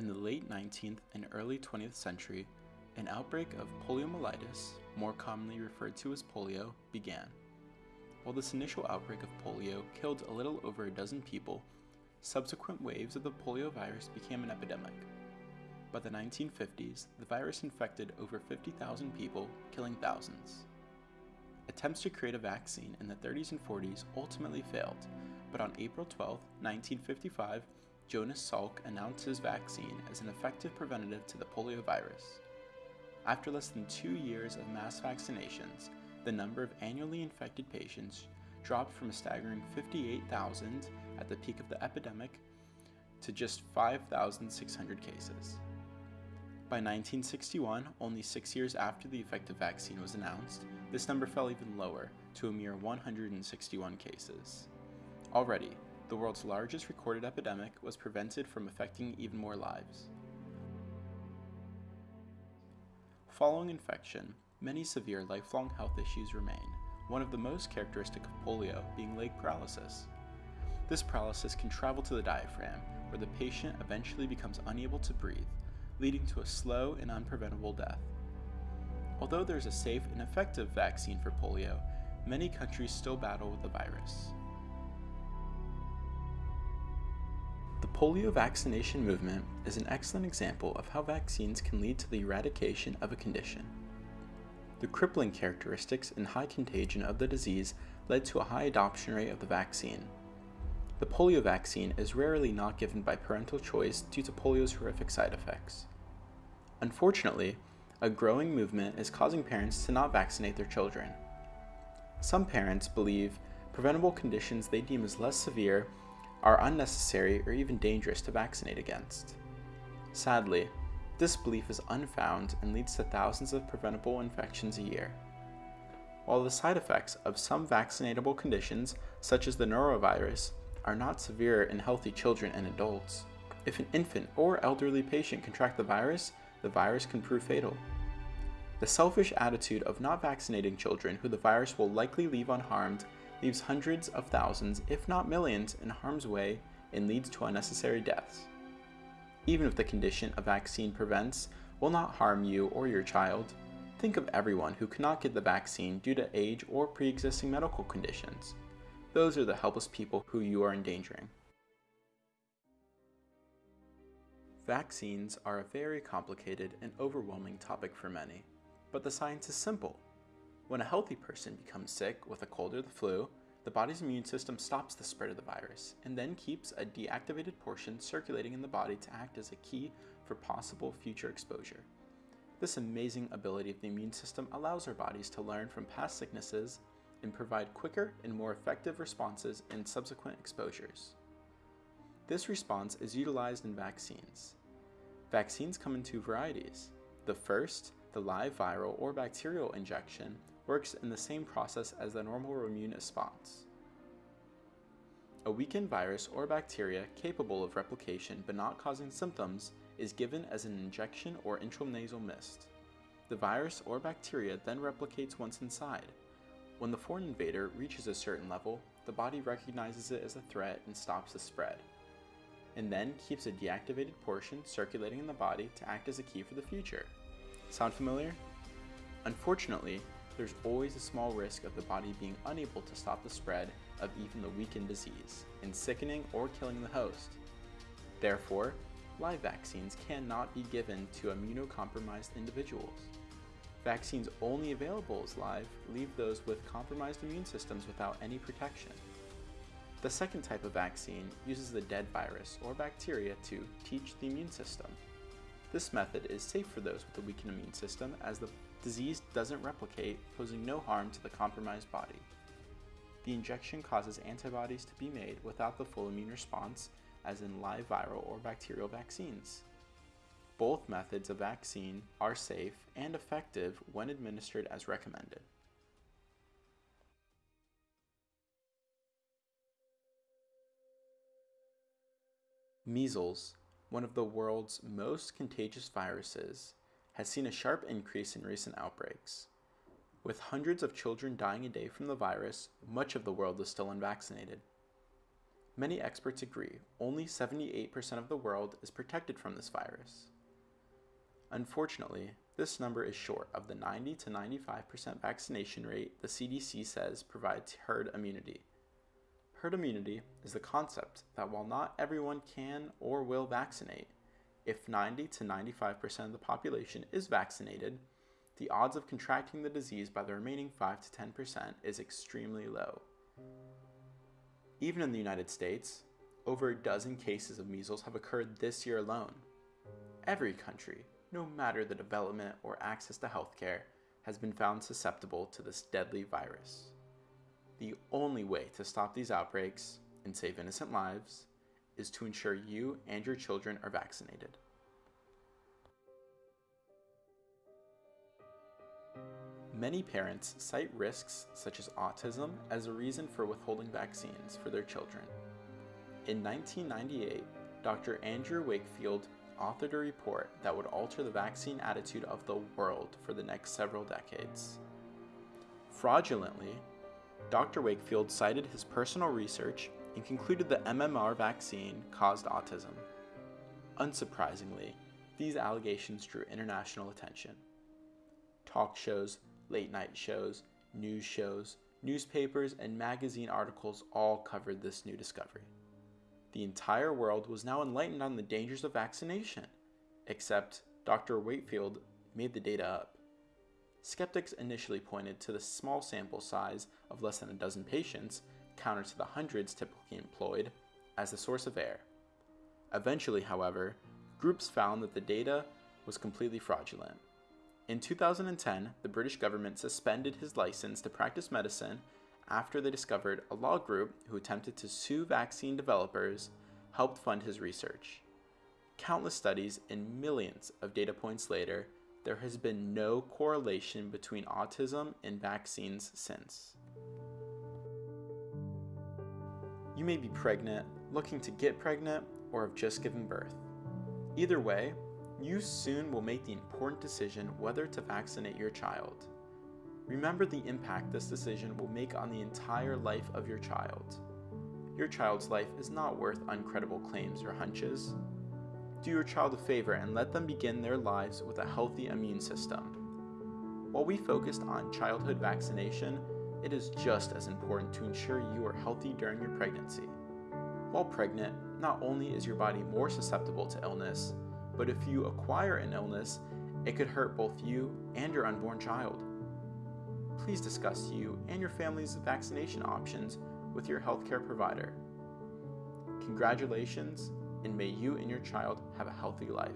In the late 19th and early 20th century, an outbreak of poliomyelitis, more commonly referred to as polio, began. While this initial outbreak of polio killed a little over a dozen people, subsequent waves of the poliovirus became an epidemic. By the 1950s, the virus infected over 50,000 people, killing thousands. Attempts to create a vaccine in the 30s and 40s ultimately failed, but on April 12, 1955, Jonas Salk announced his vaccine as an effective preventative to the polio virus. After less than two years of mass vaccinations, the number of annually infected patients dropped from a staggering 58,000 at the peak of the epidemic to just 5,600 cases. By 1961, only six years after the effective vaccine was announced, this number fell even lower to a mere 161 cases. Already, the world's largest recorded epidemic was prevented from affecting even more lives. Following infection, many severe lifelong health issues remain, one of the most characteristic of polio being leg paralysis. This paralysis can travel to the diaphragm, where the patient eventually becomes unable to breathe, leading to a slow and unpreventable death. Although there is a safe and effective vaccine for polio, many countries still battle with the virus. The polio vaccination movement is an excellent example of how vaccines can lead to the eradication of a condition. The crippling characteristics and high contagion of the disease led to a high adoption rate of the vaccine. The polio vaccine is rarely not given by parental choice due to polio's horrific side effects. Unfortunately, a growing movement is causing parents to not vaccinate their children. Some parents believe preventable conditions they deem as less severe are unnecessary or even dangerous to vaccinate against. Sadly, this belief is unfound and leads to thousands of preventable infections a year. While the side effects of some vaccinatable conditions, such as the norovirus, are not severe in healthy children and adults, if an infant or elderly patient contract the virus, the virus can prove fatal. The selfish attitude of not vaccinating children who the virus will likely leave unharmed leaves hundreds of thousands, if not millions, in harm's way and leads to unnecessary deaths. Even if the condition a vaccine prevents will not harm you or your child, think of everyone who cannot get the vaccine due to age or pre existing medical conditions. Those are the helpless people who you are endangering. Vaccines are a very complicated and overwhelming topic for many, but the science is simple. When a healthy person becomes sick with a cold or the flu, the body's immune system stops the spread of the virus and then keeps a deactivated portion circulating in the body to act as a key for possible future exposure. This amazing ability of the immune system allows our bodies to learn from past sicknesses and provide quicker and more effective responses in subsequent exposures. This response is utilized in vaccines. Vaccines come in two varieties. The first, the live viral or bacterial injection, works in the same process as the normal immune response. A weakened virus or bacteria capable of replication but not causing symptoms is given as an injection or intranasal mist. The virus or bacteria then replicates once inside. When the foreign invader reaches a certain level, the body recognizes it as a threat and stops the spread, and then keeps a deactivated portion circulating in the body to act as a key for the future. Sound familiar? Unfortunately, there's always a small risk of the body being unable to stop the spread of even the weakened disease and sickening or killing the host. Therefore, live vaccines cannot be given to immunocompromised individuals. Vaccines only available as live leave those with compromised immune systems without any protection. The second type of vaccine uses the dead virus or bacteria to teach the immune system. This method is safe for those with a weakened immune system as the disease doesn't replicate, posing no harm to the compromised body. The injection causes antibodies to be made without the full immune response, as in live viral or bacterial vaccines. Both methods of vaccine are safe and effective when administered as recommended. Measles, one of the world's most contagious viruses, has seen a sharp increase in recent outbreaks. With hundreds of children dying a day from the virus, much of the world is still unvaccinated. Many experts agree only 78% of the world is protected from this virus. Unfortunately, this number is short of the 90 to 95% vaccination rate the CDC says provides herd immunity. Herd immunity is the concept that while not everyone can or will vaccinate, if 90 to 95% of the population is vaccinated, the odds of contracting the disease by the remaining 5 to 10% is extremely low. Even in the United States, over a dozen cases of measles have occurred this year alone. Every country, no matter the development or access to healthcare, has been found susceptible to this deadly virus. The only way to stop these outbreaks and save innocent lives is to ensure you and your children are vaccinated. Many parents cite risks such as autism as a reason for withholding vaccines for their children. In 1998, Dr. Andrew Wakefield authored a report that would alter the vaccine attitude of the world for the next several decades. Fraudulently, Dr. Wakefield cited his personal research and concluded the MMR vaccine caused autism. Unsurprisingly, these allegations drew international attention. Talk shows, late night shows, news shows, newspapers, and magazine articles all covered this new discovery. The entire world was now enlightened on the dangers of vaccination, except Dr. Wakefield made the data up. Skeptics initially pointed to the small sample size of less than a dozen patients, counter to the hundreds typically employed, as the source of error. Eventually, however, groups found that the data was completely fraudulent. In 2010, the British government suspended his license to practice medicine after they discovered a law group who attempted to sue vaccine developers helped fund his research. Countless studies and millions of data points later, there has been no correlation between autism and vaccines since. You may be pregnant, looking to get pregnant, or have just given birth. Either way, you soon will make the important decision whether to vaccinate your child. Remember the impact this decision will make on the entire life of your child. Your child's life is not worth uncredible claims or hunches. Do your child a favor and let them begin their lives with a healthy immune system. While we focused on childhood vaccination, it is just as important to ensure you are healthy during your pregnancy. While pregnant, not only is your body more susceptible to illness, but if you acquire an illness, it could hurt both you and your unborn child please discuss you and your family's vaccination options with your healthcare provider. Congratulations, and may you and your child have a healthy life.